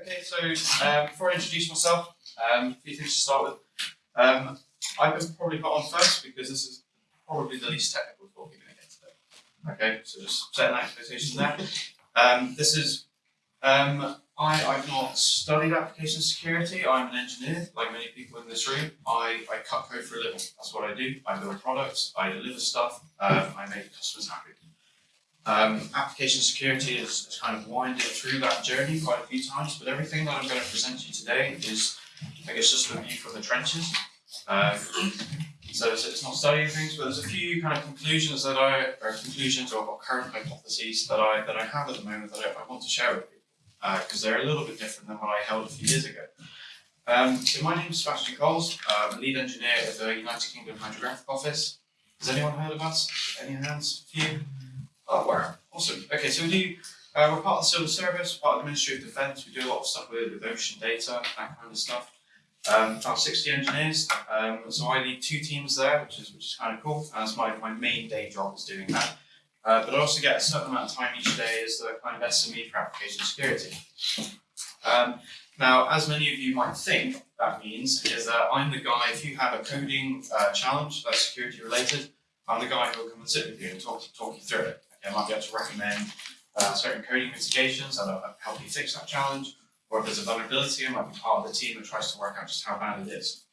Okay, so um, before I introduce myself, um, a few things to start with. Um, I can probably put on first because this is probably the least technical talk you're going to get today. Okay, so just set an expectation there. Um, this is, um, I, I've not studied application security. I'm an engineer, like many people in this room. I, I cut code for a living. That's what I do. I build products, I deliver stuff, um, I make customers happy. Um, application security has, kind of winded through that journey quite a few times, but everything that I'm going to present to you today is, I guess, just a view from the trenches. Um, so it's, it's not studying things, but there's a few kind of conclusions that I, or conclusions or, current hypotheses that I that I have at the moment that I, I want to share with you, because they're a little bit different than what I held a few years ago. Um, so my name is Sebastian Coles, I'm lead engineer at the United Kingdom Hydrographic Office. Has anyone heard of us? Any hands? A few? Oh, wow. Awesome. Okay, so we do, uh, we're part of the Civil Service, part of the Ministry of Defence. We do a lot of stuff with, with ocean data, that kind of stuff. Um, about 60 engineers. Um, so I lead two teams there, which is which is kind of cool. That's my, my main day job is doing that. Uh, but I also get a certain amount of time each day as the kind of SME for application security. Um, now, as many of you might think, that means is that I'm the guy, if you have a coding uh, challenge that's security related, I'm the guy who will come and sit with you and talk, talk you through it. I might be able to recommend uh, certain coding mitigations that'll help you fix that challenge, or if there's a vulnerability, I might be part of the team that tries to work out just how bad it is.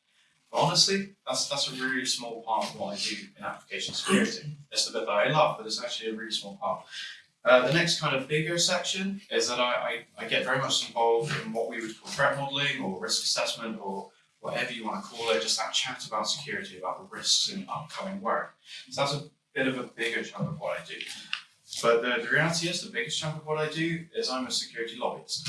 But honestly, that's that's a really small part of what I do in application security. It's the bit that I love, but it's actually a really small part. Uh, the next kind of bigger section is that I, I, I, get very much involved in what we would call threat modeling or risk assessment or whatever you want to call it, just that chat about security, about the risks in upcoming work. So that's a bit of a bigger chunk of what I do. But the, the reality is, the biggest chunk of what I do is I'm a security lobbyist.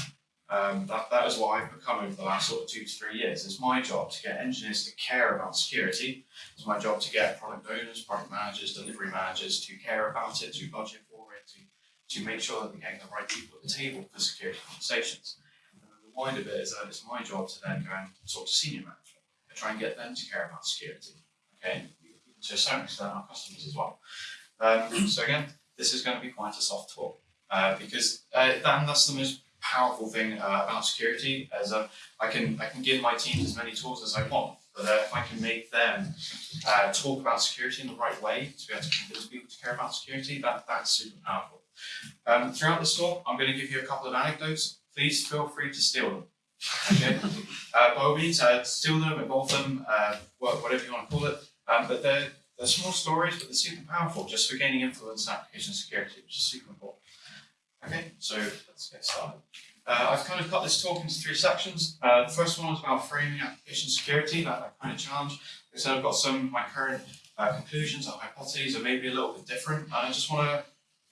Um, that, that is what I've become over the last sort of two to three years. It's my job to get engineers to care about security. It's my job to get product owners, product managers, delivery managers to care about it, to budget for it, to, to make sure that we're getting the right people at the table for security conversations. And the wider bit is that it's my job to then go and talk to senior management and try and get them to care about security. Okay, to a extent, our customers as well. Um, so again, this is going to be quite a soft talk uh, because uh, that, that's the most powerful thing uh, about security as uh, I can I can give my teams as many tools as I want, but uh, if I can make them uh, talk about security in the right way to be able to convince people to care about security, that that's super powerful. Um, throughout this talk, I'm going to give you a couple of anecdotes. Please feel free to steal them. Okay, uh, by all means, steal them, evolve them, whatever you want to call it. Um, but they're they're small stories, but they're super powerful just for gaining influence in application security, which is super important. Okay, so let's get started. Uh, I've kind of cut this talk into three sections. Uh, the first one is about framing application security, that, that kind of challenge. Said, I've got some of my current uh, conclusions or hypotheses are maybe a little bit different, and I just want to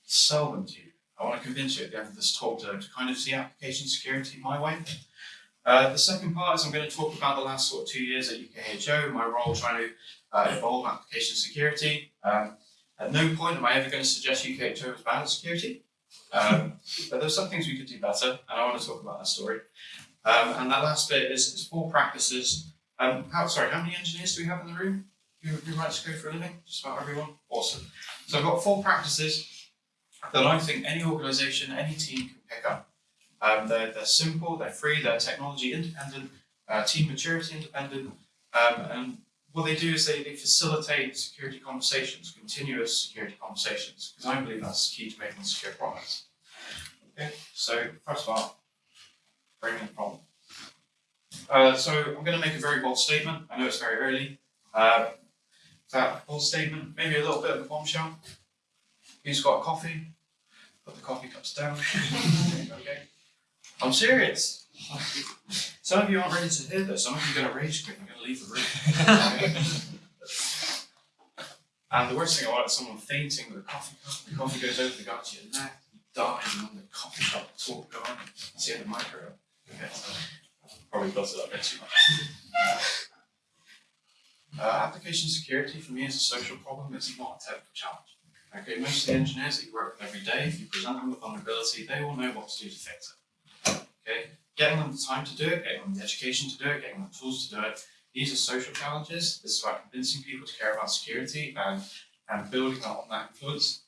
sell them to you. I want to convince you at the end of this talk to, to kind of see application security my way. Uh, the second part is I'm going to talk about the last sort of two years at UKHO, my role trying to uh, evolve application security. Um, at no point am I ever going to suggest UKHO is bad at security. Um, but there's some things we could do better, and I want to talk about that story. Um, and that last bit is, is four practices. Um, how, sorry, how many engineers do we have in the room who, who writes code for a living? Just about everyone? Awesome. So I've got four practices that I think any organization, any team can pick up. Um, they're, they're simple, they're free, they're technology independent, uh, team maturity independent, um, and what they do is they, they facilitate security conversations, continuous security conversations, because I believe that's key to making secure products. Okay, so first of all, framing the problem. Uh, so I'm going to make a very bold statement. I know it's very early. Uh, that bold statement, maybe a little bit of a bombshell. Who's got coffee? Put the coffee cups down. okay. I'm serious. Some of you aren't ready to hear this. Some of you are going to rage quit. I'm going to leave the room. and the worst thing about it is someone fainting with a coffee cup. The coffee goes over the gut to your neck. You die, and then the coffee cup talk going. That's the end of my career. Okay. Probably built it up a bit too much. Uh, application security for me is a social problem. It's not a technical challenge. Okay, most of the engineers that you work with every day, if you present them with vulnerability, they will know what to do to fix it. Okay, getting them the time to do it, getting them the education to do it, getting them the tools to do it. These are social challenges. This is about convincing people to care about security and, and building on that influence.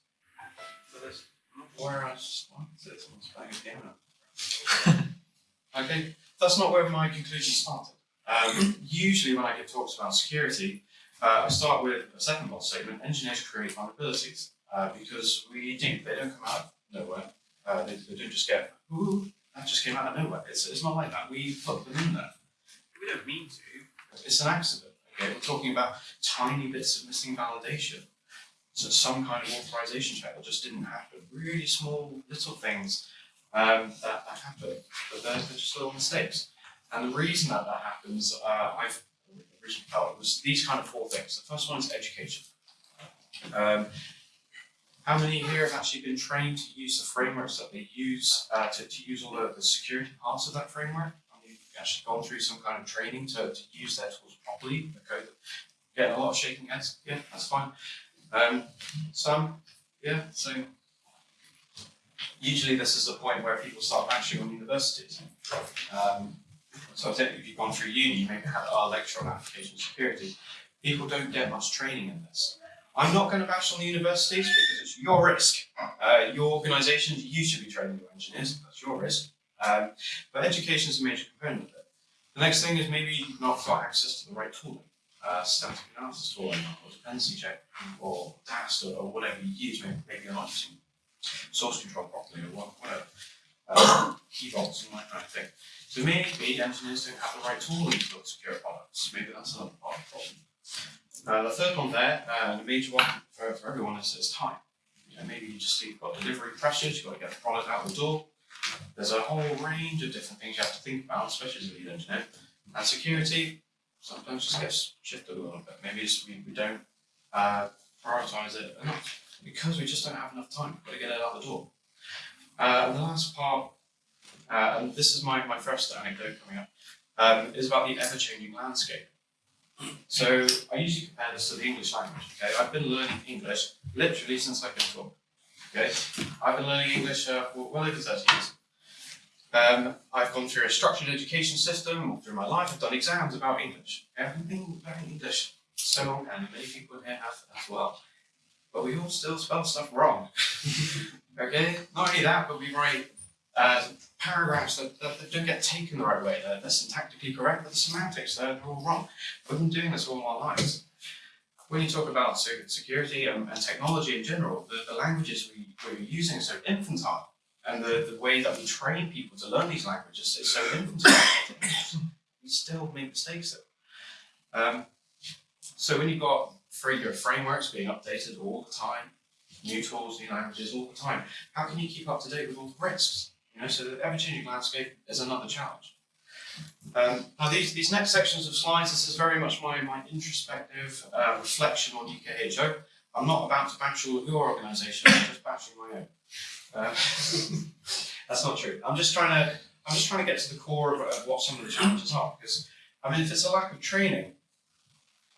Okay, that's not where my conclusion started. Um, usually, when I give talks about security, uh, I start with a second box statement: engineers create vulnerabilities uh, because we do. They don't come out of nowhere. Uh, they, they don't just get, ooh, that just came out of nowhere. It's, it's not like that. We put them in there. We don't mean to. It's an accident. Okay, we're talking about tiny bits of missing validation. So some kind of authorization check that just didn't happen. Really small little things um, that, that happen, but they're, they're just little mistakes. And the reason that that happens, uh, I've originally felt was these kind of four things. The first one is education. Um, how many here have actually been trained to use the frameworks that they use uh, to, to use all the, the security parts of that framework? Have you actually gone through some kind of training to, to use their tools properly? Okay, getting a lot of shaking heads. Yeah, that's fine. Um, some, yeah. So usually this is the point where people start bashing on universities. Um, so I think if you've gone through uni, you maybe had a lecture on application security. People don't get much training in this. I'm not going to bash on the universities because it's your risk. Uh, your organisation, you should be training your engineers, that's your risk. Um, but education is a major component of it. The next thing is maybe you've not got access to the right tooling. Uh, static analysis tooling, or dependency check, or DAST, or, or whatever you use. Maybe, maybe you're not using source control properly, or whatever. Uh, key vaults and that kind of thing. So maybe engineers don't have the right tooling to build secure products. Maybe that's another part of the problem. Uh, the third one there, uh, the major one for, for everyone is, is time. You know, maybe you just you've got delivery pressures, you've got to get the product out the door. There's a whole range of different things you have to think about, especially as a lead engineer. And security sometimes just gets shifted a little bit. Maybe we, we don't uh, prioritize it enough because we just don't have enough time. We've got to get it out the door. Uh, and the last part, uh, and this is my, my first anecdote coming up, um, is about the ever-changing landscape. So I usually compare this to the English language. Okay, I've been learning English literally since I can talk. Okay, I've been learning English uh, for well over 30 years. Um, I've gone through a structured education system all through my life. I've done exams about English. Been learning English so long, and many people here have as well. But we all still spell stuff wrong. okay, not only that, but we write uh, paragraphs that, that, that, don't get taken the right way. They're, they're syntactically correct, but the semantics, they're, all wrong. We've been doing this all our lives. When you talk about security and, and technology in general, the, the languages we, we're using are so infantile. And the, the way that we train people to learn these languages is so infantile. we still make mistakes. Um, so when you've got free, your frameworks being updated all the time, new tools, new languages all the time, how can you keep up to date with all the risks? You know, so the ever-changing landscape is another challenge. Um, now these, these next sections of slides, this is very much my, my introspective uh, reflection on UKHO. I'm not about to bash your organisation, I'm just bashing my own. Uh, that's not true. I'm just trying to I'm just trying to get to the core of, of what some of the challenges are. Because I mean, if it's a lack of training,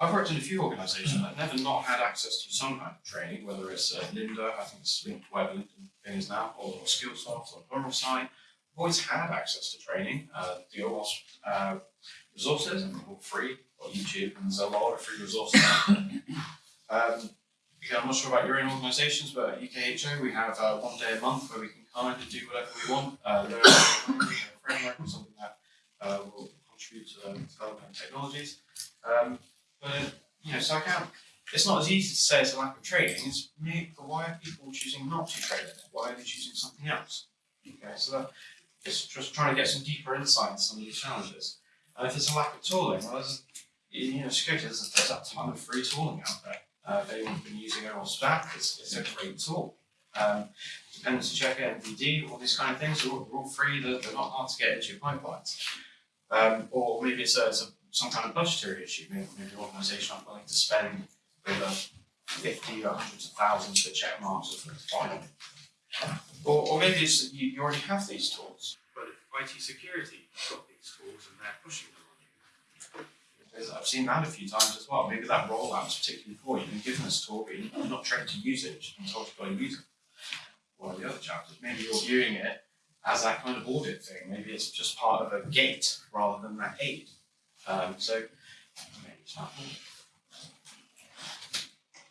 I've worked in a few organisations that never not had access to some kind of training, whether it's uh, Lynda, I think it's linked to whatever LinkedIn thing is now, or Skillsoft or Pluralsight, always had access to training. Uh, the OWASP uh, resources, and they're all free, on YouTube, and there's a lot of free resources. um, again, I'm not sure about your own organisations, but at UKHO we have uh, one day a month where we can kind of do whatever we want, uh, learn a framework or something that uh, will contribute to the development technologies. Um, but, you know, so I can't, it's not as easy to say it's a lack of training, it's why are people choosing not to it? Why are they choosing something else? Okay, so that, it's just trying to get some deeper insight into some of these challenges. And if there's a lack of tooling, well, there's, you know, security, there's, there's a ton of free tooling out there. Uh, if anyone's been using or staff, it's, it's a great tool. Um, dependency checker, NVD, all these kind of things are all, are all free, they're, they're, not hard to get into your pipelines. Um, or maybe it's, a, it's a, some kind of budgetary issue, maybe, maybe your organisation aren't willing to spend over 50 or hundreds of thousands for Checkmarx of fine. Or, or maybe it's that you, you already have these tools, but IT security got these tools and they're pushing them on you. I've seen that a few times as well. Maybe that rollout is particularly poor. You've been given this tool, but you're not trained to use it, you've been told you've got to use it. One of the other challenges, maybe you're viewing it as that kind of audit thing. Maybe it's just part of a gate rather than that aid. Um, so maybe it's not.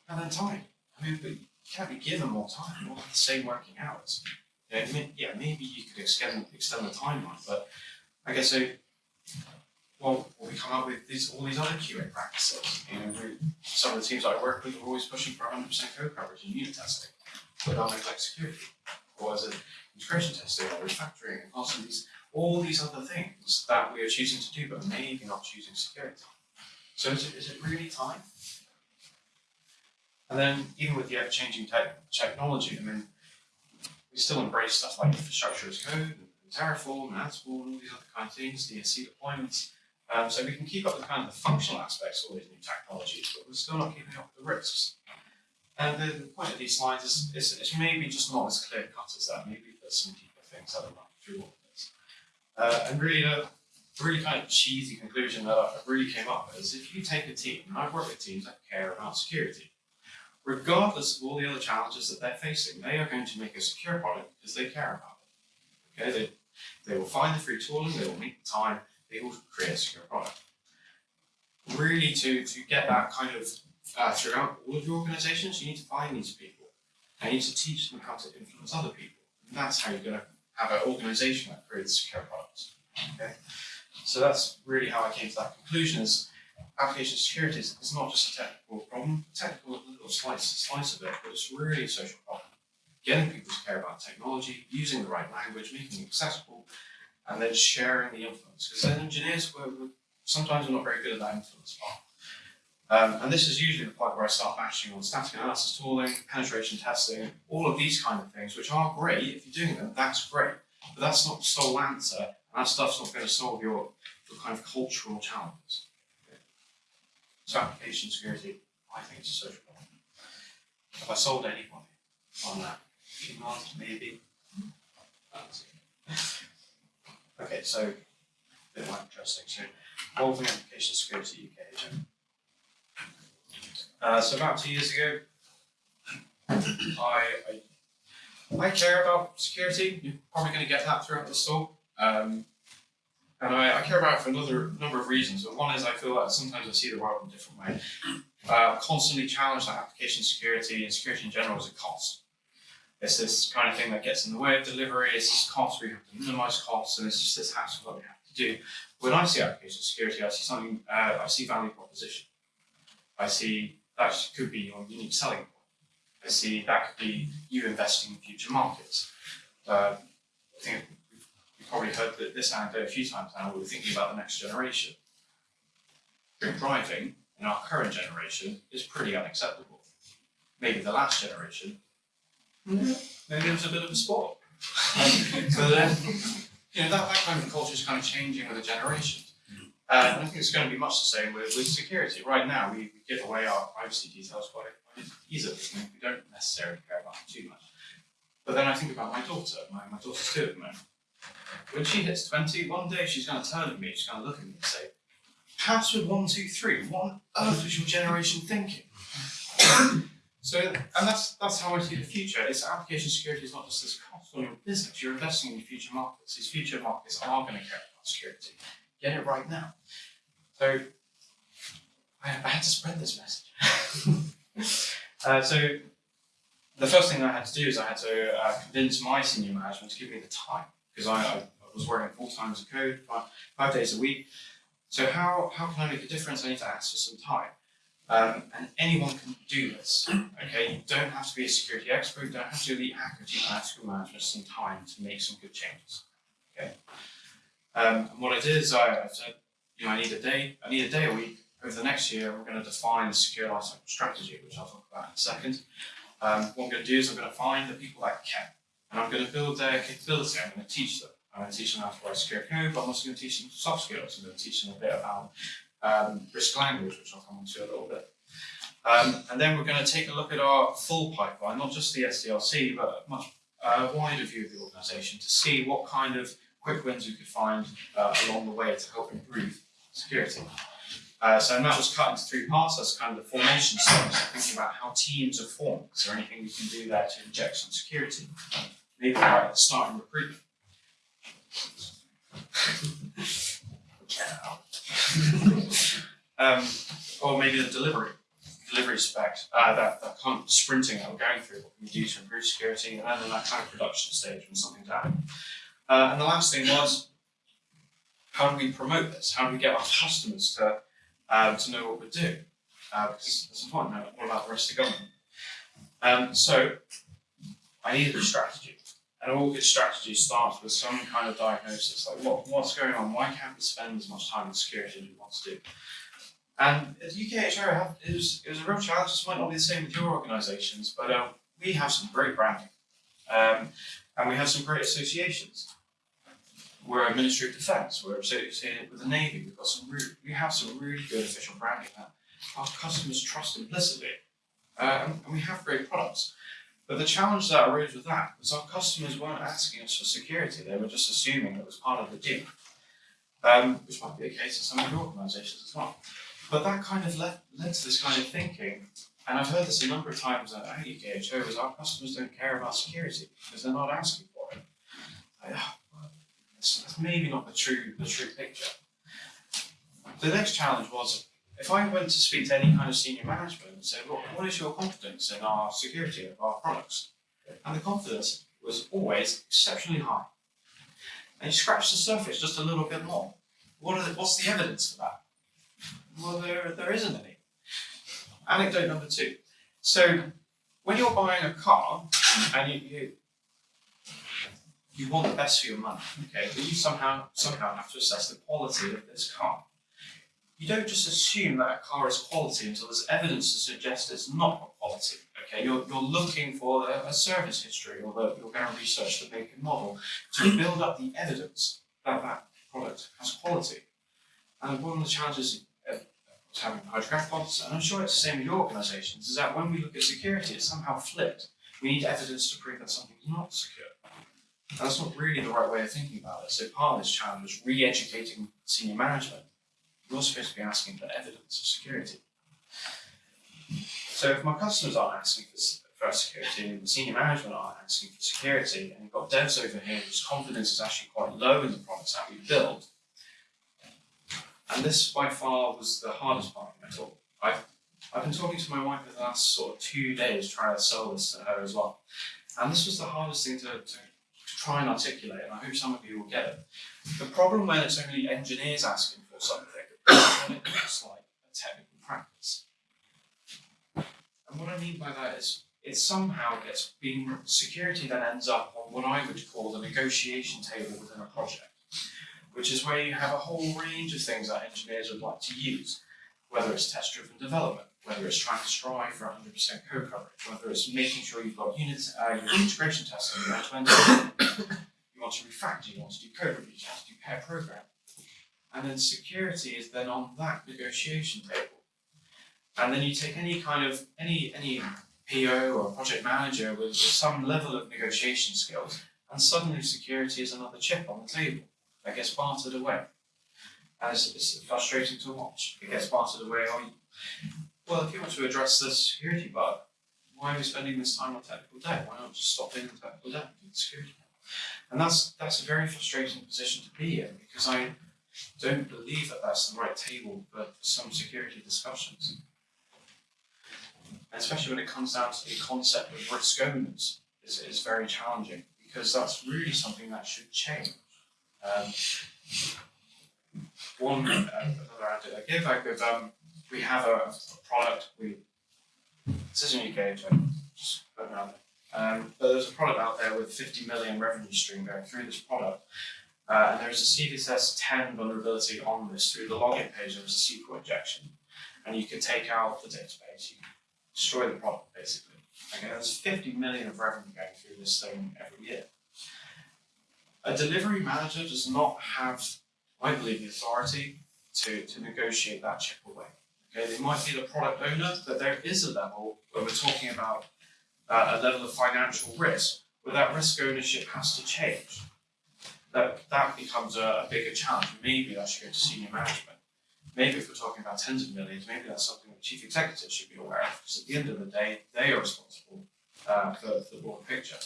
And then time. I mean, but you can't be given more time, all the same working hours. You know, yeah, maybe you could extend extend the timeline, but Okay, so well, we come up with these all these other QA practices. You know, some of the teams I work with are always pushing for 100% code coverage in unit testing, but they'll neglect security, or as an integration testing or refactoring, and also these all these other things that we are choosing to do, but maybe not choosing security. So is it, is it really time? And then even with the ever-changing tech technology, I mean, we still embrace stuff like infrastructure as code, and Terraform, and Ansible, and all these other kind of things, DSC deployments. Um, so we can keep up with kind of the functional aspects of all these new technologies, but we're still not keeping up with the risks. And the, the point of these slides is, is it's maybe just not as clear cut as that. Maybe there's some deeper things that are running through. Uh, and really, the really kind of cheesy conclusion that I really came up with is if you take a team, and I've worked with teams that care about security, regardless of all the other challenges that they're facing, they are going to make a secure product because they care about it. Okay, they, they will find the free tooling, they will make the time, they will create a secure product. Really, to, to get that kind of uh, throughout all of your organizations, you need to find these people. And you need to teach them how to influence other people. And that's how you're going to have an organization that creates secure products. Okay? So that's really how I came to that conclusion is application security is, is not just a technical problem, technical little slice, slice of it, but it's really a social problem. Getting people to care about technology, using the right language, making it accessible, and then sharing the influence. Because engineers were, were sometimes we're not very good at that influence part. Um, and this is usually the point where I start bashing on static analysis tooling, penetration testing, all of these kind of things, which are great. If you're doing them, that's great. But that's not the sole answer. And that stuff's not going to solve your, your kind of cultural challenges. Okay. So application security, I think it's a social problem. Have I sold anybody on that? Not maybe. Okay, so a bit more interesting. So involving application security UK. Uh, so about two years ago, I, I, I care about security. You're probably going to get that throughout the talk. Um, and I, I, care about it for another number of reasons. But one is I feel that sometimes I see the world in a different way. Uh, constantly challenge that application security and security in general is a cost. It's this kind of thing that gets in the way of delivery. It's this cost we have to minimize costs, and it's just this hassle that we have to do. When I see application security, I see something. Uh, I see value proposition. I see that could be your unique selling point. I see that could be you investing in future markets. Uh, I think you've probably heard that this anecdote a few times now. We're thinking about the next generation. Drink driving in our current generation is pretty unacceptable. Maybe the last generation, maybe it was a bit of a sport. so then, you know, that, that kind of culture is kind of changing with the generations. Uh, and I think it's going to be much the same with, with security. Right now, we, we give away our privacy details quite, easily. I mean, we don't necessarily care about them too much. But then I think about my daughter. My, my daughter's two at the moment. When she hits 20, one day she's going to turn to me, she's going to look at me and say, Password 123, what on earth was your generation thinking? so, and that's that's how I see the future. It's application security is not just this cost on your business, you're investing in your future markets. These future markets are going to care about security get it right now. So I, I had to spread this message. uh, so the first thing I had to do is I had to uh, convince my senior management to give me the time because I, I, was working full time as a code, five, five, days a week. So how, how can I make a difference? I need to ask for some time. Um, and anyone can do this. Okay, you don't have to be a security expert, you don't have to be hacker team management some time to make some good changes. Okay. Um, and what I did is I, I, said, you know, I need a day, I need a day a week. Over the next year, we're going to define a secure lifecycle strategy, which I'll talk about in a second. Um, what I'm going to do is I'm going to find the people that can, and I'm going to build their capability. I'm going to teach them. I'm going to teach them how to write secure code, but I'm also going to teach them soft skills. I'm going to teach them a bit about um, risk language, which I'll come on to a little bit. Um, and then we're going to take a look at our full pipeline, not just the SDLC, but a much uh, wider view of the organization to see what kind of quick wins we could find uh, along the way to help improve security. Uh, so that was cut into three parts. That's kind of the formation so thinking about how teams are formed. Is there anything we can do there to inject some security? Maybe start in recruitment. um, or maybe the delivery, delivery spec, uh, that, that kind of sprinting that we're going through, what can we do to improve security, and then that kind of production stage when something's happening. Uh, and the last thing was, how do we promote this? How do we get our customers to um, to know what we're doing? Uh, because it's important. Now, what about the rest of the government? Um, so I needed a strategy. And all good strategy starts with some kind of diagnosis, like what, what's going on? Why can't we spend as much time in security as we want to do? And at have, it, was, it was a real challenge. This might not be the same with your organisations, but uh, we have some great branding. Um, and we have some great associations. We're a Ministry of Defence, we're associated with the Navy, we've got some really, we have some really good official branding that our customers trust implicitly. Um, and we have great products. But the challenge that arose with that was our customers weren't asking us for security, they were just assuming it was part of the deal. Um, which might be the case in some of your organisations as well. But that kind of led, led to this kind of thinking, and I've heard this a number of times at UKHO, is our customers don't care about security because they're not asking for it. Like, that's, that's maybe not the true, the true picture. The next challenge was if I went to speak to any kind of senior management and said, well, what is your confidence in our security of our products? And the confidence was always exceptionally high. And you scratch the surface just a little bit more. What the, what's the evidence for that? Well, there, there isn't any. Anecdote number two. So, when you're buying a car and you, you, you want the best for your money, okay, but you somehow somehow have to assess the quality of this car you don't just assume that a car is quality until there's evidence to suggest it's not quality. Okay, you're, you're looking for a, a service history or the, you're going to research the make and model to build up the evidence that that product has quality. And one of the challenges of having hydrographic audits, and I'm sure it's the same with your organisations, is that when we look at security, it's somehow flipped. We need evidence to prove that something's not secure. That's not really the right way of thinking about it. So part of this challenge was re-educating senior management you're supposed to be asking for evidence of security. So if my customers aren't asking for, for security, and the senior management aren't asking for security, and you've got devs over here whose confidence is actually quite low in the products that we build, and this by far was the hardest part of my talk. I've, I've been talking to my wife for the last sort of two days trying to sell this to her as well. And this was the hardest thing to, to try and articulate, and I hope some of you will get it. The problem when it's only engineers asking for something when it looks like a technical practice. And what I mean by that is it somehow gets being security then ends up on what I would call the negotiation table within a project, which is where you have a whole range of things that engineers would like to use, whether it's test-driven development, whether it's trying to strive for 100% code coverage, whether it's making sure you've got units, uh, your integration testing, you want to refactor, you want to do code reviews, you want to do pair program. And then security is then on that negotiation table. And then you take any kind of, any, any PO or project manager with, some level of negotiation skills, and suddenly security is another chip on the table that gets bartered away. And it's, frustrating to watch. It gets bartered away. On, well, if you want to address this security bug, why are we spending this time on technical debt? Why not just stop in the technical debt and do the security? And that's that's a very frustrating position to be in because I don't believe that that's the right table for some security discussions. Especially when it comes down to the concept of risk owners, is, is very challenging because that's really something that should change. Um, one uh, another I give, I give um, we have a, a, product, we, this isn't UK, just put around um, but there's a product out there with 50 million revenue stream going through this product uh, and there's a CVSS 10 vulnerability on this through the login page. There was a SQL injection, and you could take out the database, you destroy the product basically. Okay, there's 50 million of revenue going through this thing every year. A delivery manager does not have, I believe, the authority to, to negotiate that chip away. Okay, they might be the product owner, but there is a level where we're talking about uh, a level of financial risk, where that risk ownership has to change that, that becomes a, a bigger challenge. Maybe I should go to senior management. Maybe if we're talking about tens of millions, maybe that's something the chief executive should be aware of, because at the end of the day, they are responsible uh, for, for the broader picture.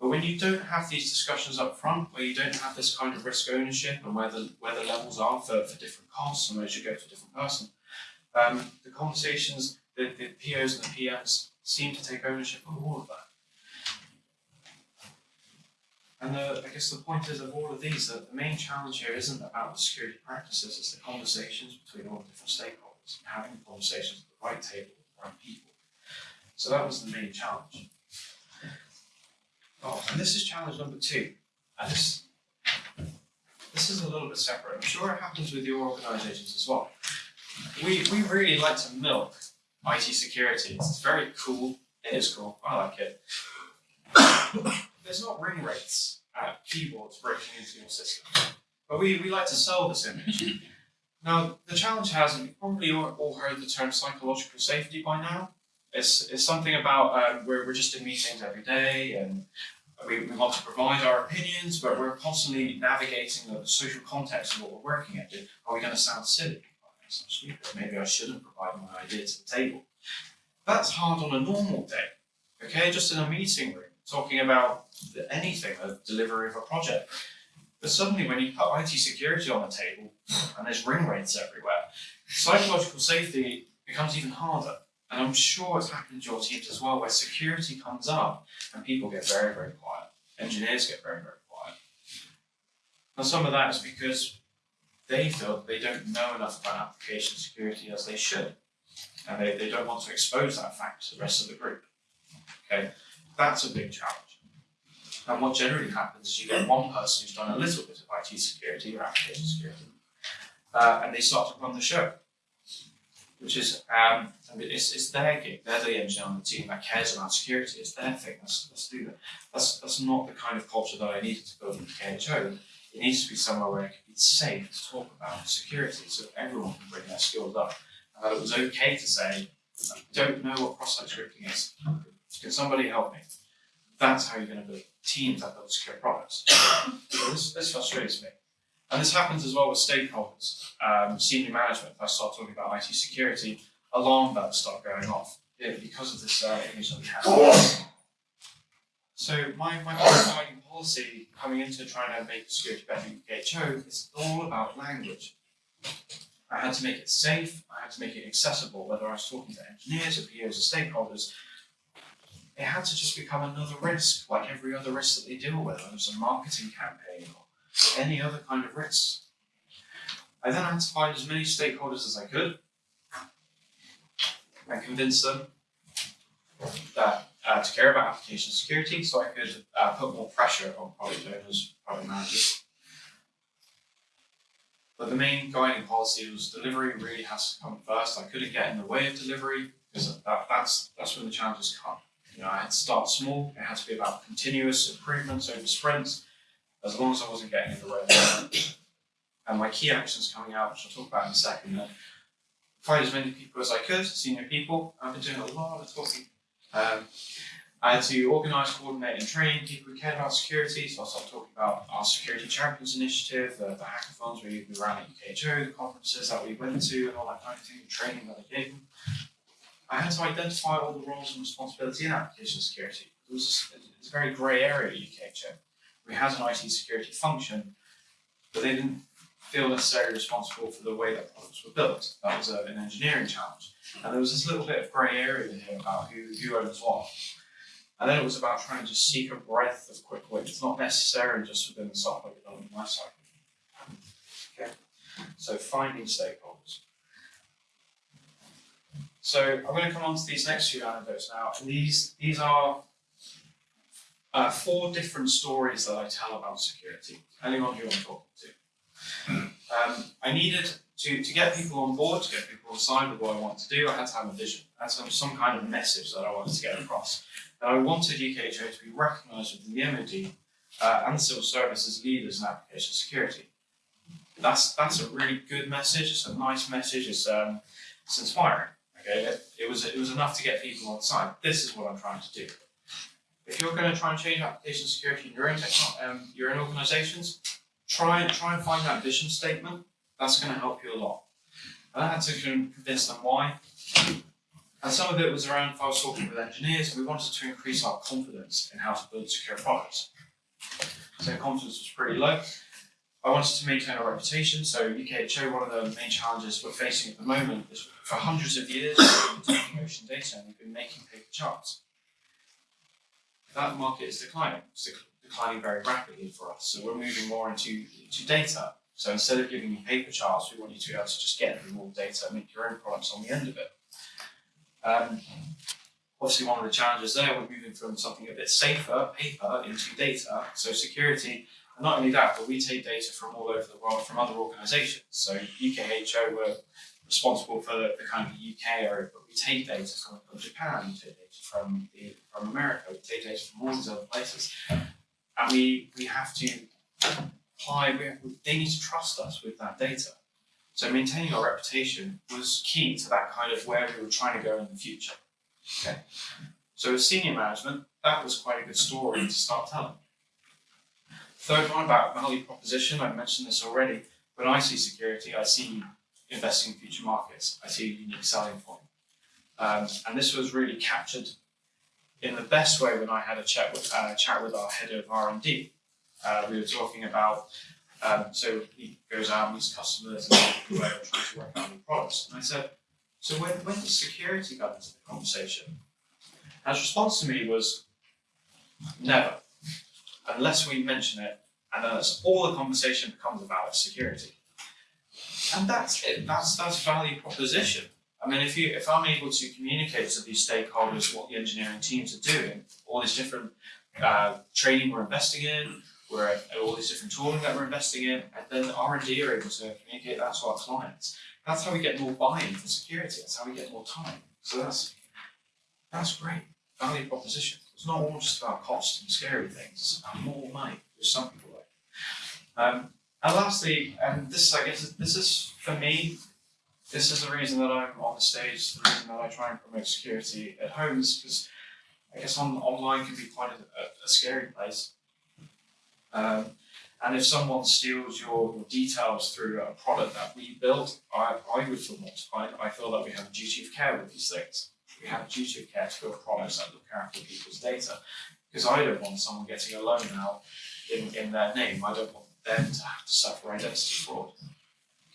But when you don't have these discussions up front, where you don't have this kind of risk ownership and where the, where the levels are for, for different costs and where you should go to a different person, um, the conversations, the, the POs and the PMs seem to take ownership of all of that. And the, I guess the point is of all of these that the main challenge here isn't about the security practices, it's the conversations between all the different stakeholders and having conversations at the right table with the right people. So that was the main challenge. Oh, and this is challenge number two. And this, this is a little bit separate. I'm sure it happens with your organisations as well. We, we really like to milk IT security. It's very cool. It is cool. I like it. There's not ring rates at keyboards breaking into your system. But we, we like to sell this image. Now, the challenge has, and you've probably all, heard the term psychological safety by now. It's, it's something about um, where we're just in meetings every day and we, we want to provide our opinions, but we're constantly navigating the social context of what we're working at. Are we going to sound silly? Stupid. Maybe I shouldn't provide my idea to the table. That's hard on a normal day, okay? Just in a meeting room, talking about anything, a delivery of a project. But suddenly when you put IT security on the table and there's ring rates everywhere, psychological safety becomes even harder. And I'm sure it's happened to your teams as well, where security comes up and people get very, very quiet. Engineers get very, very quiet. And some of that is because they feel they don't know enough about application security as they should. And they, they don't want to expose that fact to the rest of the group. Okay, that's a big challenge. And what generally happens is you get one person who's done a little bit of IT security or application security, uh, and they start to run the show which is um, it's, it's their gig. They're the engineer on the team that cares about security. It's their thing. Let's, let's do that. That's that's not the kind of culture that I needed to build in KHO. It needs to be somewhere where it can be safe to talk about security, so everyone can bring their skills up. And that it was okay to say, I don't know what cross-site scripting is. Can somebody help me? That's how you're going to build teams that build secure products. so this, this frustrates me. And this happens as well with stakeholders, um, senior management. If I start talking about IT security, alarm bells start going off yeah, because of this uh, image that we have. So my, my guiding policy coming into trying to make security better in KHO is all about language. I had to make it safe, I had to make it accessible, whether I was talking to engineers or POs or stakeholders. It had to just become another risk, like every other risk that they deal with, whether it's a marketing campaign or any other kind of risk. I then had to find as many stakeholders as I could and convince them that uh, to care about application security so I could uh, put more pressure on product owners, product managers. But the main guiding policy was delivery really has to come first. I couldn't get in the way of delivery because that, that's, that's when the challenges come. You know, I had to start small. It had to be about continuous improvements over sprints as long as I wasn't getting in the way of. And my key actions coming out, which I'll talk about in a second, find as many people as I could, senior people. I've been doing a lot of talking. Um, I had to organise, coordinate and train people who cared about security, so I'll start talking about our Security Champions Initiative, the, the hackathons we, we ran at UKHO, the conferences that we went to and all that kind of thing, the training that I gave them. I had to identify all the roles and responsibility in application security. It was, a, it a very grey area at UKHO we had an IT security function, but they didn't feel necessarily responsible for the way that products were built. That was a, an engineering challenge. And there was this little bit of grey area here about who, who owns what. And then it was about trying to seek a breadth of quick wins, not necessarily just within the software development lifecycle. Okay, so finding stakeholders. So I'm going to come on to these next few anecdotes now, and these these are uh, four different stories that I tell about security, depending on who I'm talking to. Um, I needed to, to get people on board, to get people on side with what I want to do, I had to have a vision. I had to have some kind of message that I wanted to get across. That I wanted UKHO to be recognised within the MOD uh, and the civil service as leaders in application security. That's that's a really good message. It's a nice message. It's um, it's inspiring. Okay, it, it was it was enough to get people on side. This is what I'm trying to do if you're going to try and change application security in your own um, your own organizations, try try and find that vision statement. That's going to help you a lot. And I had to convince them why. And some of it was around if I was talking with engineers, we wanted to increase our confidence in how to build secure products. So confidence was pretty low. I wanted to maintain our reputation, so UKHO, one of the main challenges we're facing at the moment is for hundreds of years, we've been taking ocean data and we've been making paper charts that market is declining. It's declining very rapidly for us. So we're moving more into, into data. So instead of giving you paper charts, we want you to be able to just get the raw data and make your own products on the end of it. Um, obviously, one of the challenges there, we're moving from something a bit safer, paper, into data. So security, and not only that, but we take data from all over the world from other organisations. So UKHO were responsible for the, the kind of UK area, but we take data from, from Japan, we take data from the, from America, we take data from all these other places, and we we have to we, they need to trust us with that data. So maintaining our reputation was key to that kind of where we were trying to go in the future. Okay, so as senior management, that was quite a good story to start telling. Third one about value proposition, I mentioned this already. When I see security, I see investing in future markets. I see a unique selling point. Um, and this was really captured in the best way when I had a chat with, uh, chat with our head of R&D. Uh, we were talking about, um, so he goes out and meets customers and are trying to work on new products. And I said, so when, when does security come into the conversation? And his response to me was, never, unless we mention it, and then all the conversation becomes about security. And that's it. That's that's value proposition. I mean, if you if I'm able to communicate to these stakeholders what the engineering teams are doing, all these different uh, training we're investing in, we're all these different tooling that we're investing in, and then the R and D are able to communicate that to our clients. That's how we get more buy-in for security. That's how we get more time. So that's that's great value proposition. It's not all just about cost and scary things. It's more money, which some people like. Um, and lastly, and this is, I guess, this is for me, this is the reason that I'm on the stage, the reason that I try and promote security at home is because I guess on, online can be quite a, a, a scary place. Um, and if someone steals your, your, details through a product that we built, I, I would feel mortified. I feel that we have a duty of care with these things. We have a duty of care to build products that look after people's data. Because I don't want someone getting a loan now in, in their name. I don't want them to have to suffer identity fraud.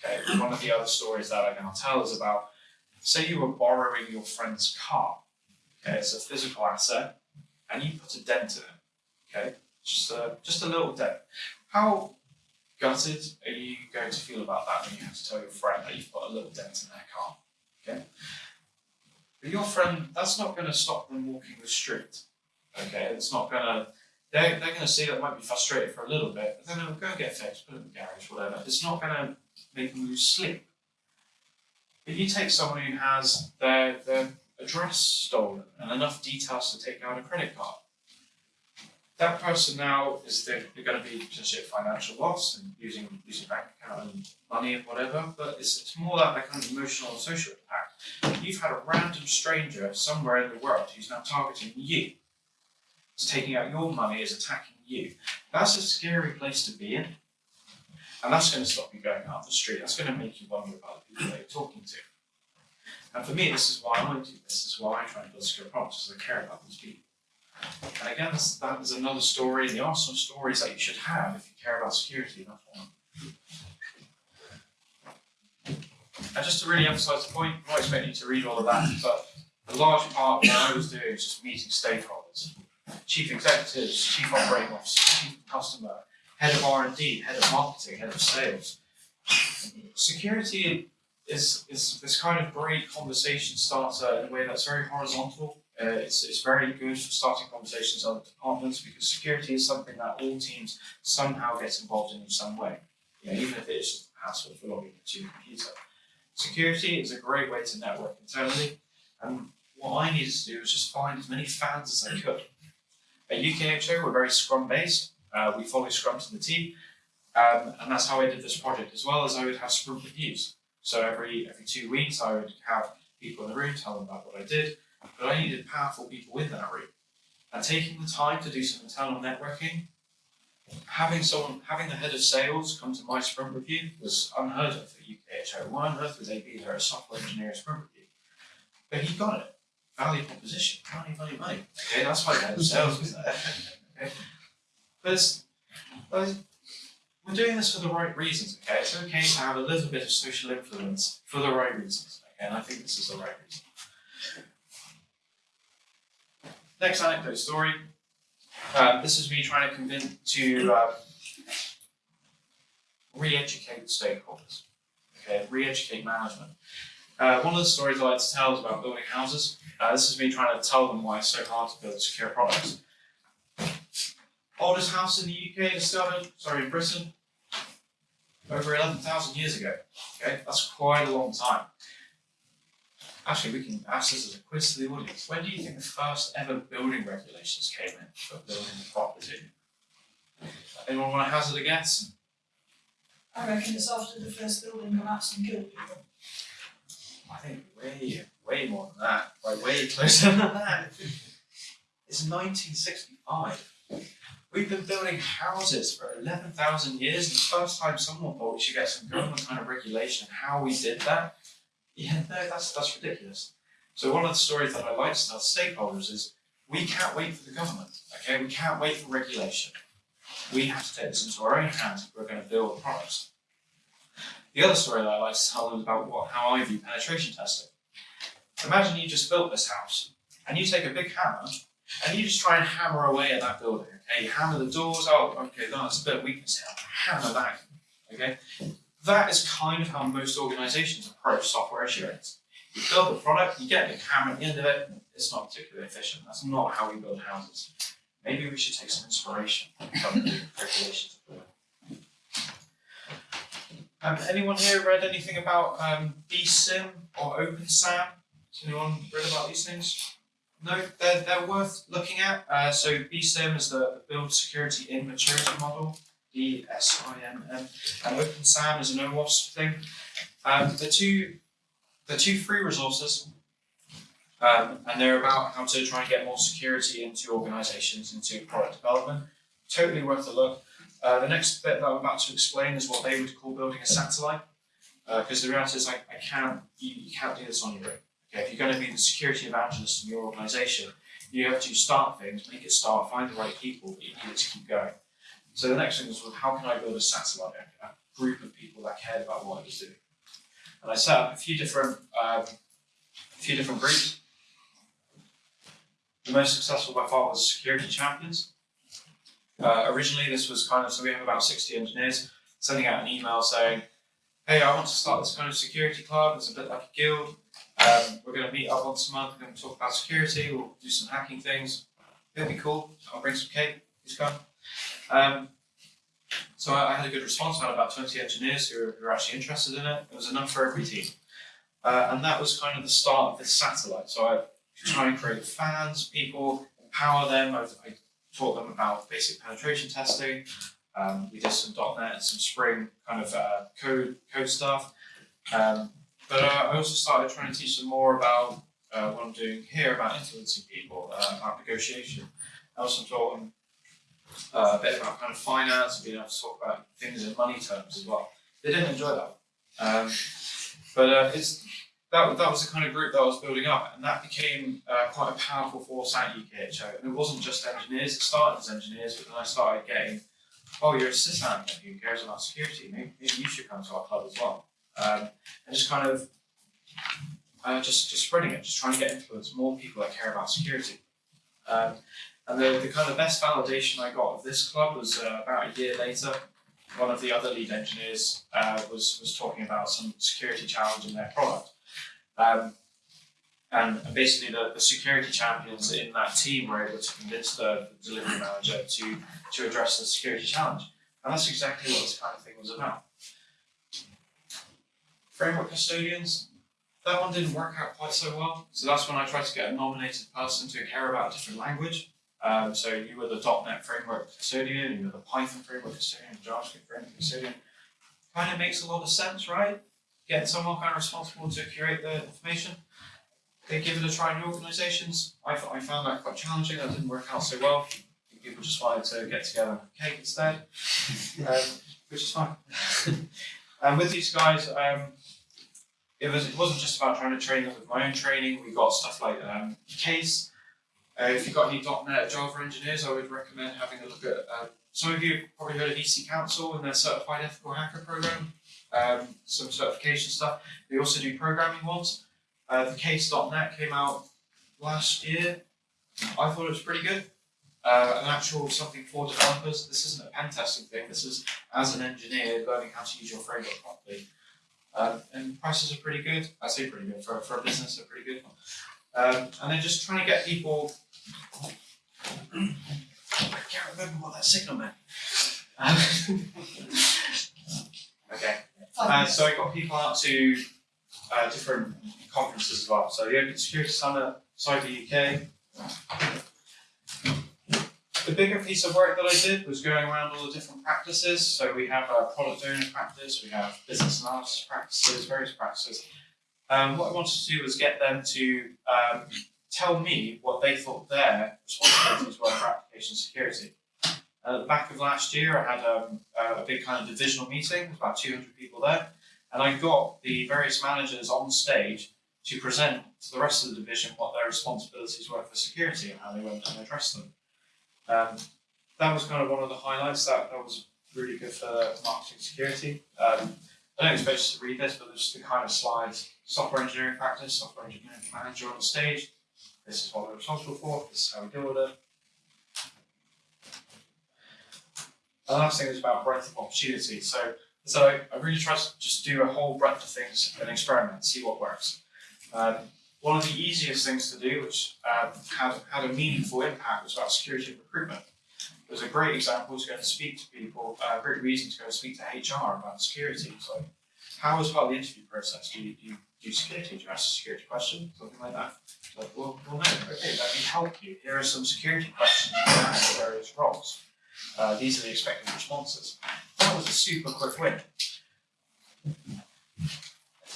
Okay, one of the other stories that I now tell is about say you were borrowing your friend's car. Okay, it's a physical asset, and you put a dent in it. Okay, just a just a little dent. How gutted are you going to feel about that when you have to tell your friend that you've put a little dent in their car? Okay, but your friend, that's not going to stop them walking the street. Okay, it's not going to they're, they're going to see that might be frustrated for a little bit, but then they'll go get fixed, put it in the garage, whatever. It's not going to make them lose sleep. If you take someone who has their, their address stolen and enough details to take out a credit card, that person now is they're, going to be potentially a financial loss and using using bank account and money and whatever, but it's, it's more like that kind of emotional and social impact. You've had a random stranger somewhere in the world who's now targeting you is taking out your money, is attacking you. That's a scary place to be in. And that's going to stop you going out the street. That's going to make you wonder about the people that you're talking to. And for me, this is why I do this. This is why I try and build secure products, because I care about these people. And again, that is another story. There are some stories that you should have if you care about security. That's one. And just to really emphasize the point, I'm not expecting you to read all of that, but a large part of what I was doing is just meeting stakeholders chief executives, chief operating officer, chief customer, head of R&D, head of marketing, head of sales. Security is, is this kind of great conversation starter in a way that's very horizontal. Uh, it's, it's very good for starting conversations with other departments because security is something that all teams somehow get involved in in some way, you know, even if it is a hassle for logging into your computer. Security is a great way to network internally, and what I needed to do was just find as many fans as I could. At UKHO, we're very Scrum based. Uh, we follow Scrum to the T, um, and that's how I did this project, as well as I would have sprint reviews. So every every two weeks, I would have people in the room tell them about what I did, but I needed powerful people in that room. And taking the time to do some internal networking, having someone, having the head of sales come to my sprint review was unheard of at UKHO. Why on earth would they be there a software engineering sprint review? But he got it value proposition, money, money, money. Okay, that's why that sales was there. Okay, but it's, we're doing this for the right reasons. Okay, it's okay to have a little bit of social influence for the right reasons. Okay, and I think this is the right reason. Next anecdote story. Um, this is me trying to convince to um, re-educate stakeholders. Okay, re-educate management. Uh, one of the stories I like to tell is about building houses. Uh, this is me trying to tell them why it's so hard to build secure products. Oldest house in the UK discovered, sorry, in Britain, over 11,000 years ago. Okay, that's quite a long time. Actually, we can ask this as a quiz to the audience. When do you think the first ever building regulations came in for building property? Anyone want to hazard a guess? I reckon it's after the first building collapsed and killed people. I think way, way more than that. Like way closer than that. It's 1965. We've been building houses for 11,000 years. The first time someone thought we should get some government kind of regulation, how we did that, yeah, no, that's that's ridiculous. So one of the stories that I like to tell stakeholders is we can't wait for the government. Okay, we can't wait for regulation. We have to take this into our own hands if we're going to build products. The other story that I like to tell them is about what how I view penetration testing. Imagine you just built this house and you take a big hammer and you just try and hammer away at that building. Okay, you hammer the doors. Oh, okay, that's a bit of weakness here. Hammer that. Okay, that is kind of how most organizations approach software assurance. You build the product, you get a hammer at the end of it, it's not particularly efficient. That's not how we build houses. Maybe we should take some inspiration from the regulations of. Um, anyone here read anything about um, BSIMM or OpenSAMM? Has anyone read about these things? No, they're, they're worth looking at. Uh, so BSIMM is the, the Build Security in Maturity model. B-S-I-M-M, and OpenSAMM is an OWASP thing. Um, the two, the two free resources, um, and they're about how to try and get more security into organizations, into product development. Totally worth a look. Uh, the next bit that I'm about to explain is what they would call building a satellite, because the reality is like, I can't, you, you can't do this on your own. Okay, if you're going to be the security evangelist in your organization, you have to start things, make it start, find the right people, but you need it to keep going. So the next thing was, well, how can I build a satellite, a, group of people that cared about what I was doing? And I set up a few different, um, a few different groups. The most successful by far was security champions. Uh, originally, this was kind of so we have about 60 engineers sending out an email saying, "Hey, I want to start this kind of security club. It's a bit like a guild. Um, we're going to meet up once a month. We're going to talk about security. We'll do some hacking things. It'll be cool. I'll bring some cake. Please come." Um, so I, I, had a good response. I had about 20 engineers who were, who were actually interested in it. It was enough for every team. Uh, and that was kind of the start of this satellite. So I try and create fans, people, empower them. I, I taught them about basic penetration testing. Um, we did some .NET, some Spring kind of uh, code code stuff. Um, but uh, I also started trying to teach them more about uh, what I'm doing here about influencing people, uh, about negotiation. I also taught them uh, a bit about kind of finance, being able to talk about things in money terms as well. They didn't enjoy that. Um, but uh, it's that, that was the kind of group that I was building up, and that became uh, quite a powerful force at UKHO. And it wasn't just engineers, it started as engineers, but then I started getting, oh, you're a sysadmin who cares about security, maybe, maybe you should come to our club as well. Um, and just kind of uh, just, just spreading it, just trying to get influence, more people that care about security. Um, and the, the kind of best validation I got of this club was uh, about a year later. One of the other lead engineers uh, was, was talking about some security challenge in their product. Um, and basically the, the security champions in that team were able to convince the, the delivery manager to, to address the security challenge. And that's exactly what this kind of thing was about. Framework custodians, that one didn't work out quite so well. So that's when I tried to get a nominated person to care about a different language. Um, so you were the .NET framework custodian, you were the Python framework custodian, JavaScript framework custodian. Kind of makes a lot of sense, right? Getting someone kind of responsible to curate the information. They give it a try in organizations. I, I found that quite challenging. That didn't work out so well. People just wanted to get together and cake instead, um, which is fine. and with these guys, um, it was it wasn't just about trying to train them with my own training. We got stuff like um, CASE uh, if you've got any .NET Java engineers, I would recommend having a look at, uh, some of you have probably heard of EC Council and their Certified Ethical Hacker program, um, some certification stuff. They also do programming ones. Uh, the CASE.NET came out last year. I thought it was pretty good. uh, an actual something for developers. This isn't a pen testing thing. This is as an engineer learning how to use your framework properly. Um, and prices are pretty good. I say pretty good for, for a business. They're pretty good. Um, and then just trying to get people. I can't remember what that signal meant. Um, okay. Uh, so I got people out to uh, different conferences as well. So the Open Security Summit, Cyber UK. The bigger piece of work that I did was going around all the different practices. So we have a product owner practice, we have business analysis practices, various practices. Um, what I wanted to do was get them to um, tell me what they thought their responsibilities were for application security. At the back of last year, I had um, a big kind of divisional meeting, was about 200 people there, and I got the various managers on stage to present to the rest of the division what their responsibilities were for security and how they went and addressed them. Um, that was kind of one of the highlights. That that was really good for marketing security. Um, I don't expect you to read this, but there's the kind of slides: software engineering practice, software engineering manager on the stage. This is what we're responsible for. This is how we deal with it. The last thing is about breadth of opportunity. So, so I, really try to just do a whole breadth of things and experiment, see what works. Um, one of the easiest things to do, which um, had, had a meaningful impact, was about security and recruitment. It was a great example to go and speak to people, a great reason to go and speak to HR about security. How was the interview process? Do you, do you do security? Do you ask a security question? Something like that? Like, well, well, no. Okay, let me help you. Here are some security questions you can ask for various roles. Uh, these are the expected responses. That was a super quick win.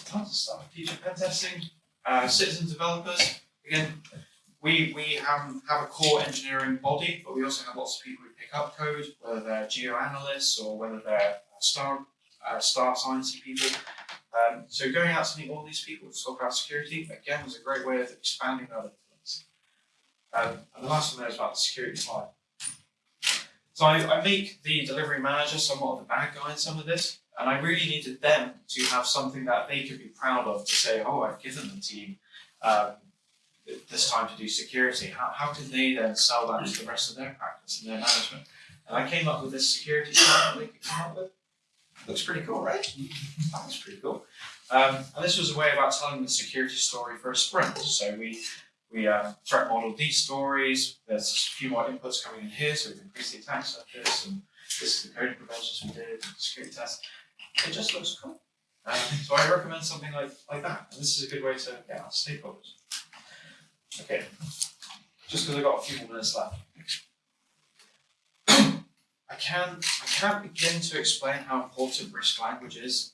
Tons of stuff. Future pen testing, uh, citizen developers. Again, we we have, have a core engineering body, but we also have lots of people who pick up code, whether they're geoanalysts or whether they're uh, star uh, star sciencey people. Um, so going out to meet all these people to talk about security again was a great way of expanding our influence. Um, and the last one there is about the security slide. So I, I make the delivery manager somewhat of the bad guy in some of this, and I really needed them to have something that they could be proud of to say, oh, I've given the team um, this time to do security. How, how can they then sell that to the rest of their practice and their management? And I came up with this security slide that they could come up with. Looks pretty cool, right? That was pretty cool. Um, and this was a way about telling the security story for a sprint. So we we uh, threat modeled these stories. There's a few more inputs coming in here, so we've increased the attack surface, and this is the coding preventions we did, security tests. It just looks cool. Um, so I recommend something like, like that. And this is a good way to get out stakeholders. Okay, just because I've got a few more minutes left. I can't, I can't begin to explain how important risk language is.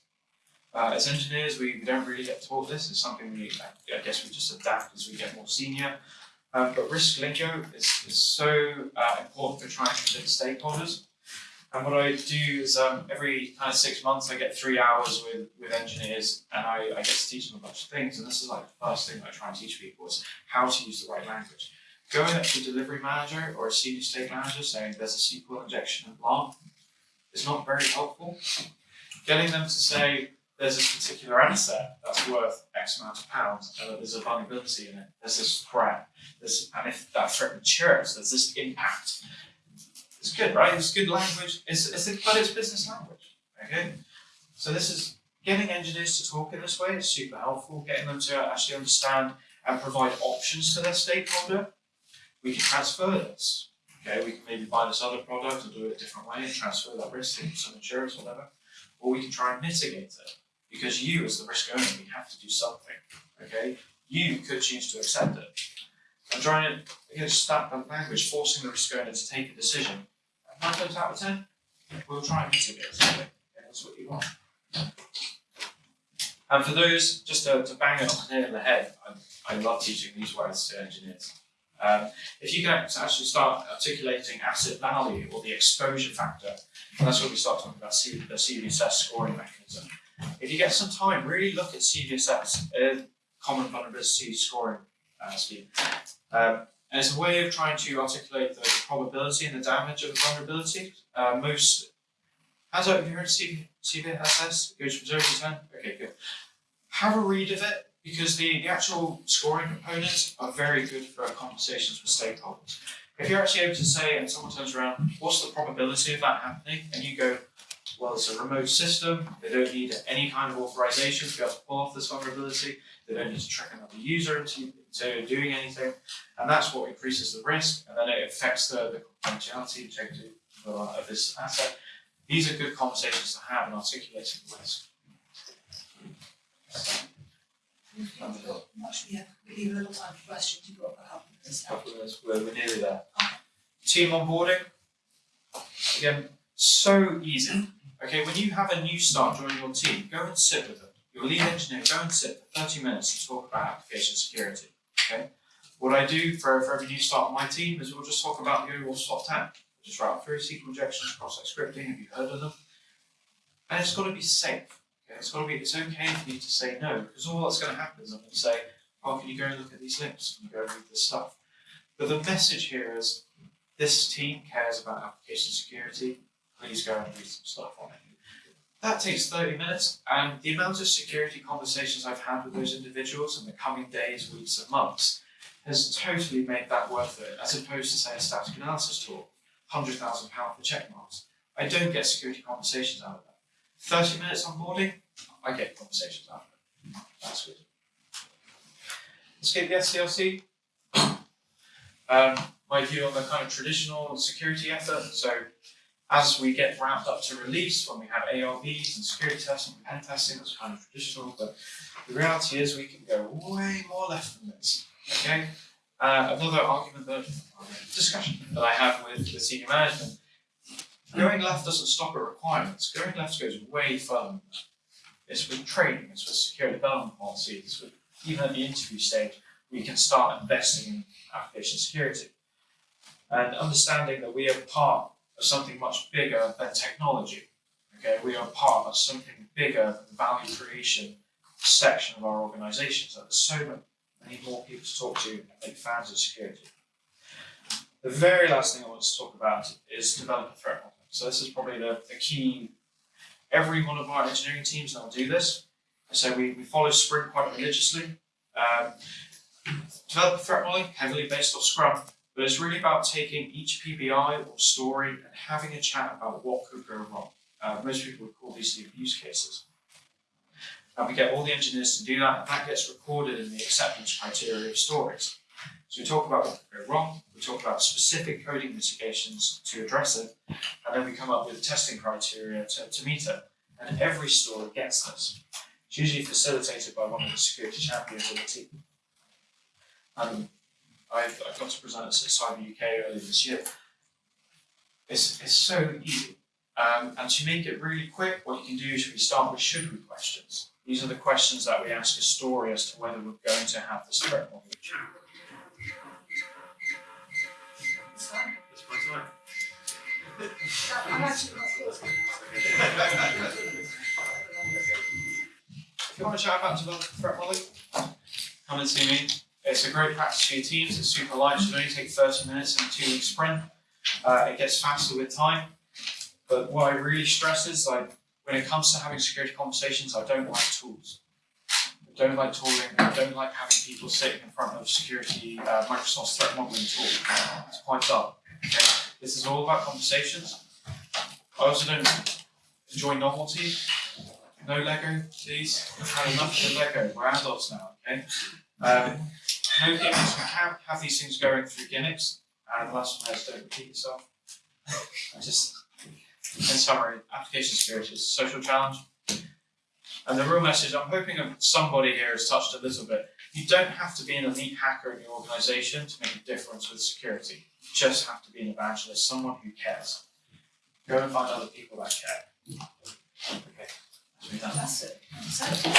Uh, as engineers, we, we don't really get taught this. It's something we I guess we just adapt as we get more senior. Um, but risk lingo is, is so uh, important for trying to convince stakeholders. And what I do is um, every kind of six months I get three hours with, with engineers and I, I get to teach them a bunch of things. And this is like the first thing I try and teach people is how to use the right language. Going up to delivery manager or a senior state manager saying there's a SQL injection and blah is not very helpful. Getting them to say there's this particular asset that's worth X amount of pounds and that there's a vulnerability in it, there's this threat, there's, and if that threat matures, there's this impact. It's good, right? It's good language, it's, it's but it's business language, okay? So this is, getting engineers to talk in this way is super helpful, getting them to actually understand and provide options to their stakeholder. We can transfer this, okay? We can maybe buy this other product or do it a different way and transfer that risk to some insurance or whatever. Or we can try and mitigate it because you, as the risk owner, we have to do something. Okay, you could choose to accept it. I'm trying to again start that language, forcing the risk owner to take a decision. Nine times out of ten, we'll try and mitigate. Okay, that's what you want. And for those, just to, to bang it on the the head, I, I love teaching these words to engineers. Um, if you can actually start articulating asset value or the exposure factor, and that's when we start talking about C- the CVSS scoring mechanism. If you get some time, really look at CVSS, uh, Common Vulnerability Scoring uh, Scheme. Um, and it's a way of trying to articulate the probability and the damage of a vulnerability. Uh, most, how's that, you heard CVSS? Goes from 0 to 10? Okay, good. Have a read of it because the, the actual scoring components are very good for conversations with stakeholders. If you're actually able to say, and someone turns around, what's the probability of that happening? And you go, well, it's a remote system. They don't need any kind of authorization to be able to pull off this vulnerability. They don't need to trick another user into, into doing anything. And that's what increases the risk. And then it affects the, the confidentiality integrity of, uh, of this asset. These are good conversations to have in articulating the risk. We a little time for questions, you've got a couple of minutes couple of minutes, we're, nearly there. Team onboarding, again, so easy. Okay, when you have a new start joining your team, go and sit with them. Your lead engineer, go and sit for 30 minutes and talk about application security. Okay, what I do for, for every new start on my team is we'll just talk about the OWASP Top 10. Just write through SQL injections, cross-site scripting, have you heard of them? And it's got to be safe. It's got to be, it's okay for you to say no, because all that's going to happen is I'm going to say, oh, can you go and look at these links? Can you go and read this stuff? But the message here is, this team cares about application security, please go and read some stuff on it. That takes 30 minutes, and the amount of security conversations I've had with those individuals in the coming days, weeks, and months has totally made that worth it, as opposed to, say, a static analysis tool, £100,000 for Checkmarx. I don't get security conversations out of that. 30 minutes onboarding, I get conversations it. That's good. Get the SDLC. Um, my view on the kind of traditional security effort. So as we get ramped up to release, when we have ARBs and security testing and pen testing, that's kind of traditional. But the reality is we can go way more left than this. Okay. Uh, another argument that discussion that I have with the senior management. Going left doesn't stop at requirements. Going left goes way further than that. It's with training, it's with secure development policies, with even at the interview stage, we can start investing in application security. And understanding that we are part of something much bigger than technology. Okay, we are part of something bigger than the value creation section of our organization. So there's so many more people to talk to make fans of security. The very last thing I want to talk about is developer threat modeling. So this is probably the, the key. Every one of our engineering teams now do this. So we, we follow Sprint quite religiously. Um, developer threat modeling, heavily based off Scrum, but it's really about taking each PBI or story and having a chat about what could go wrong. Uh, most people would call these the abuse cases. And we get all the engineers to do that, and that gets recorded in the acceptance criteria of stories. So we talk about what could go wrong, we talk about specific coding mitigations to address it, and then we come up with testing criteria to, to meet it. And every story gets this. It's usually facilitated by one of the security champions of the team. And I've, I got to present at Cyber UK earlier this year. It's, it's so easy. Um, and to make it really quick, what you can do is we start with should we questions. These are the questions that we ask a story as to whether we're going to have this threat model. It's If you want to chat about developing threat modeling, come and see me. It's a great practice for your teams. It's super light. It should only take 30 minutes in a two week sprint. Uh, it gets faster with time. But what I really stress is like when it comes to having security conversations, I don't like tools. I don't like tooling. I don't like having people sitting in front of security uh, Microsoft's threat modeling tool. It's quite dull. Okay? This is all about conversations. I also don't enjoy novelty. No Lego, please. I've had enough of Lego. We're adults now, okay? Um, no gimmicks. We can't have these things going through gimmicks. And the last one is don't repeat yourself. Just, in summary, application security is a social challenge. And the real message, I'm hoping somebody here has touched a little bit. You don't have to be an elite hacker in your organization to make a difference with security just have to be an evangelist, someone who cares. Go and find other people that care. Okay, that's it. That's it.